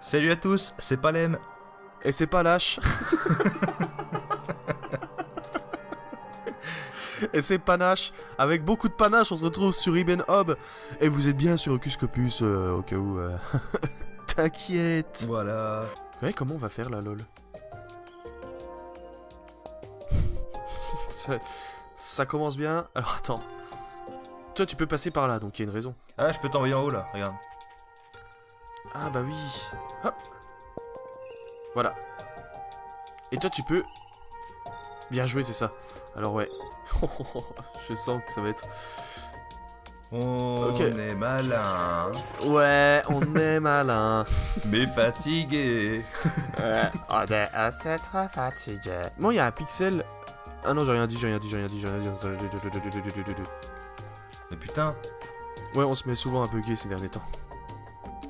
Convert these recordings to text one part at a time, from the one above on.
Salut à tous, c'est Palem. Et c'est pas lâche. Et c'est panache. Avec beaucoup de panache, on se retrouve sur Ibn Hob. Et vous êtes bien sur Ocus Copus, euh, au cas où. euh, T'inquiète. Voilà. Ouais, comment on va faire là, lol? Ça, ça commence bien. Alors attends. Toi, tu peux passer par là, donc il y a une raison. Ah, je peux t'envoyer en haut là, regarde. Ah bah oui. Hop. Voilà. Et toi tu peux... Bien joué, c'est ça. Alors ouais. Je sens que ça va être... On est malin, Ouais, on est malin. mais fatigué. Ouais, on est assez très fatigué. Bon, il y a un pixel... Ah non, j'ai rien dit, j'ai rien dit, j'ai rien dit, j'ai rien dit. Mais putain, Ouais, on se met souvent un peu gay ces derniers temps.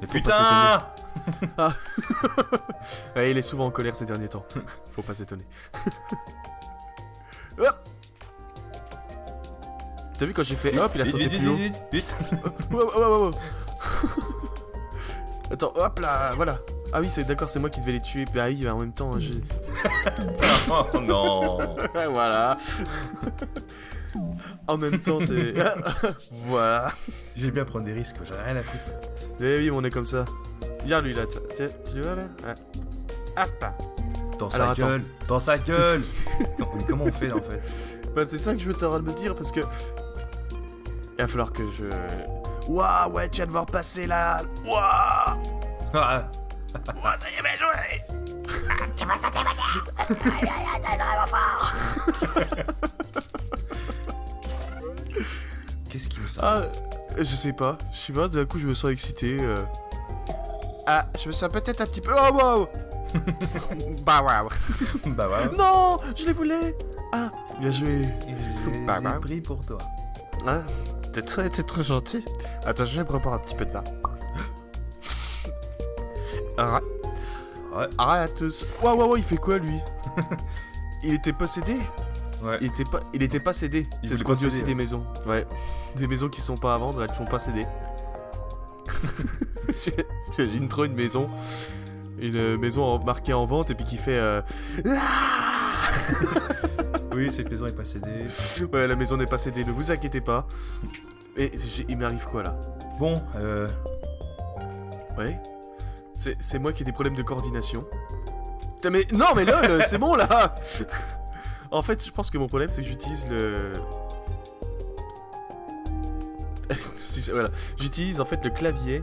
mais putain Ouais, il est souvent en colère ces derniers temps. Faut pas s'étonner. Hop T'as vu quand j'ai fait hop, il a Vite, sauté vite, plus haut. vite, vite. Attends, hop là, voilà. Ah oui, c'est d'accord, c'est moi qui devais les tuer. Bah oui, en même temps, je... Oh non voilà. en même temps, c'est... voilà. J'aime bien prendre des risques, j'en ai rien à foutre. Eh oui, on est comme ça. Viens lui là, tiens, tiens, tu le vois là? Ouais. Hop Dans sa Alors, attends. gueule Dans sa gueule Non, mais Comment on fait là en fait? Bah c'est ça que je veux t'en de me dire parce que... Il va falloir que je... Waouh, ouais, tu vas devoir passer là. Waouh Ah, Ça y est, bien joué Qu'est-ce qui nous Ah, je sais pas. Je sais pas, d'un coup, je me sens excité. euh. Ah, je me sens peut-être un petit peu... Oh, wow Bah, waouh Bah voilà. Non, je les voulais Ah, bien joué. Je les Bah, bah. ai pris pour toi. Ah, t'es très, t'es très gentil. Attends, je vais me reprendre un petit peu de vin. Ah, ah, à tous. Waouh, waouh, waouh, il fait quoi, lui? Il était possédé Ouais. Il était pas, il était pas cédé. Il C'est ce qu'on dit aussi des maisons. Ouais. Des maisons qui sont pas à vendre, elles sont pas cédées. J'imagine trop une maison. Une maison en- marquée en vente et puis qui fait... euh, Oui, cette maison est pas cédée. Ouais, la maison n'est pas cédée, ne vous inquiétez pas. Et il m'arrive quoi là? Bon, euh... Ouais C'est moi qui ai des problèmes de coordination. Putain, mais non, mais lol, c'est bon là En fait, je pense que mon problème, c'est que j'utilise le. Voilà. J'utilise en fait le clavier.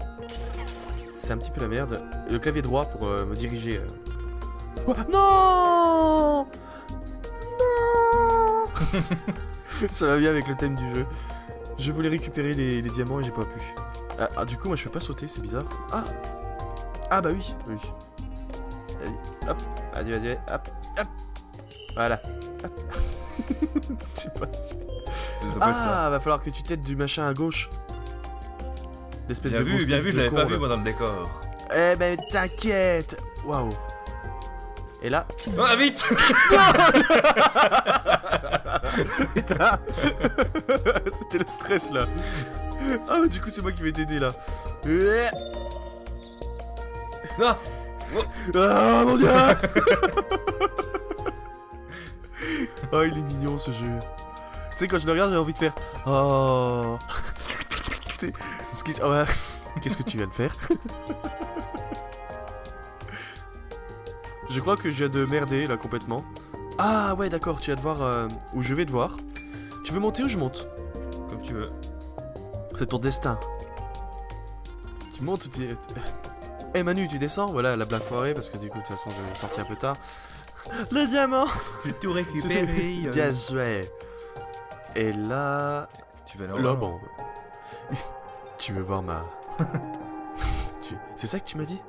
C'est un petit peu la merde. Le clavier droit pour euh, me diriger. euh. Non Non Ça va bien avec le thème du jeu. Je voulais récupérer les, les diamants et j'ai pas pu. Ah, ah, du coup, moi je peux pas sauter, c'est bizarre. Ah Ah, bah oui, oui. Vas-y, hop, vas-y, vas-y, hop, hop. Voilà. Je sais pas si. Ah, va falloir que tu t'aides du machin à gauche. L'espèce Bien de vu, bien vu, je l'avais pas vu moi dans le décor. Eh ben, t'inquiète Waouh Et là, Ah vite putain C'était le stress là. Ah, du coup, c'est moi qui vais t'aider là. Ah Ah mon dieu Oh il est mignon ce jeu. Tu sais quand je le regarde j'ai envie de faire Oh Tu sais, ce qui- oh, ouais. Qu'est-ce que tu viens de faire? Je crois que je viens de merder là complètement. Ah ouais d'accord tu vas devoir... Euh, ou je vais devoir. Tu veux monter ou je monte? Comme tu veux. C'est ton destin. Tu montes ou tu... Eh Manu, tu descends Voilà, la blague foirée, parce que du coup, de toute façon, je vais sortir un peu tard. Le diamant J'ai tout récupéré. euh. Bien joué Et là... Tu vas Là, là bon... tu veux voir ma... Tu- C'est ça que tu m'as dit?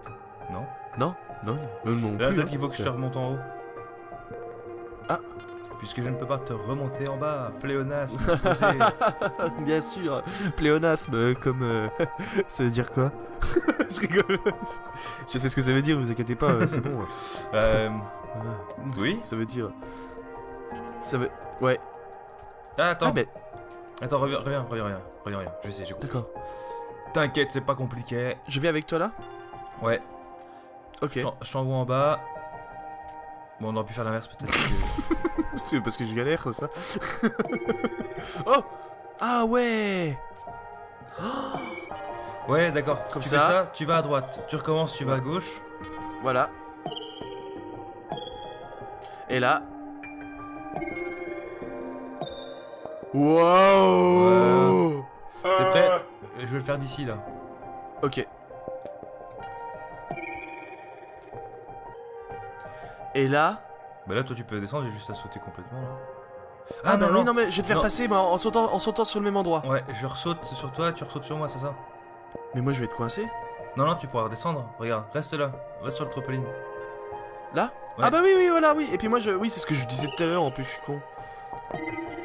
Non. Non? Non? Non, non plus, peut-être hein. qu'il faut que je te remonte en haut. Ah. Puisque je ne peux pas te remonter en bas, pléonasme. Bien sûr Pléonasme, comme... euh, ça veut dire quoi? Je rigole Je sais ce que ça veut dire, ne vous inquiétez pas, euh, c'est bon. euh, Ah, Oui? Ça veut dire. Ça veut. Ouais. Ah, attends. Ah, mais. Attends, reviens, reviens, reviens, reviens, reviens. Je sais, j'ai compris. D'accord. T'inquiète, c'est pas compliqué. Je vais avec toi là? Ouais, Ok. je t'envoie en bas. Bon, on aurait pu faire l'inverse peut-être. parce que- C'est parce que je galère, c'est ça Oh Ah ouais Ouais, d'accord. Comme tu ça. fais ça, tu vas à droite. Tu recommences, tu vas à gauche. Voilà. Et là. Wow T'es prêt? Euh, Je vais le faire d'ici là. Ok. Et là Bah là, toi, tu peux descendre, j'ai juste à sauter complètement là. Ah, non, oui, non, mais je vais te faire Non. passer mais en, sautant, en sautant sur le même endroit. Ouais, je ressaute sur toi, tu ressautes sur moi, c'est ça? Mais moi je vais te coincer. Non, non, tu pourras redescendre. Regarde, reste là. Va sur le trampoline. Là? Ouais. Ah bah oui, oui, voilà, oui. Et puis moi, je... oui, c'est ce que je disais tout à l'heure, en plus, je suis con.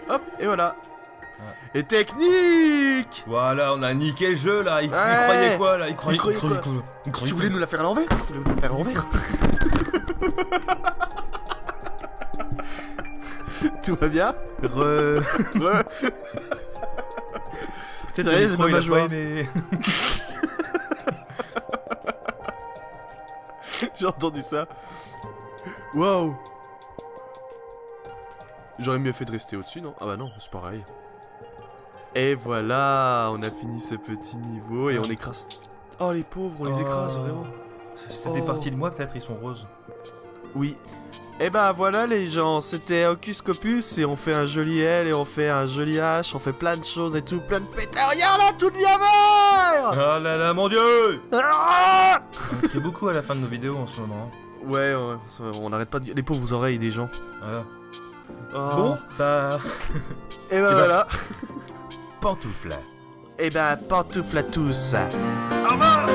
Hop, et voilà. Et technique Voilà, on a niqué le jeu là. Il, croyait quoi là? Il croyait, croyait quoi? Tu voulais? nous la faire à l'envers? Tu voulais nous la faire à l'envers? Tout va bien Re... Ouais. Peut-être le j'ai micro, il a pas aimé. J'ai entendu ça. Waouh J'aurais mieux fait de rester au-dessus, non? Ah bah non, c'est pareil. Et voilà, on a fini ce petit niveau et on écrase... Oh les pauvres, on les écrase Oh. vraiment. C'est des Oh. parties de moi, peut-être, ils sont roses. Oui. Et bah voilà les gens, c'était Hocus Copus et on fait un joli L et on fait un joli H, on fait plein de choses et tout, plein de pétards, regarde là, tout devient vert Ah là là, mon dieu Ah On crie beaucoup à la fin de nos vidéos en ce moment. Ouais, ouais, on n'arrête pas de... Les pauvres oreilles des gens. Voilà. Oh. Bon, bah. et bah bah- voilà. Pantoufle. Et ben pantoufle à tous. Au revoir